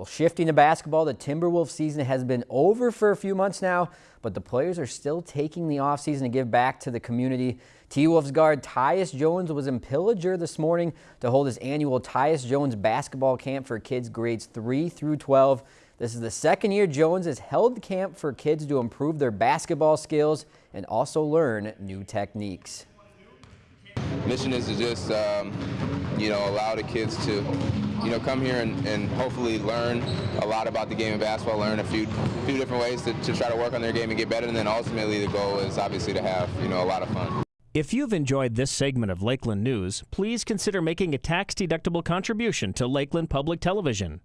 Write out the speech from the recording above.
Well, shifting to basketball, the Timberwolves season has been over for a few months now, but the players are still taking the offseason to give back to the community. T-Wolves guard Tyus Jones was in Pillager this morning to hold his annual Tyus Jones basketball camp for kids grades 3 through 12. This is the second year Jones has held camp for kids to improve their basketball skills and also learn new techniques. Mission is to just, um, you know, allow the kids to you know, come here and, and, hopefully learn a lot about the game of basketball, learn a few few different ways to, to try to work on their game and get better, and then ultimately the goal is obviously to have, you know, a lot of fun. If you've enjoyed this segment of Lakeland News, please consider making a tax-deductible contribution to Lakeland Public Television.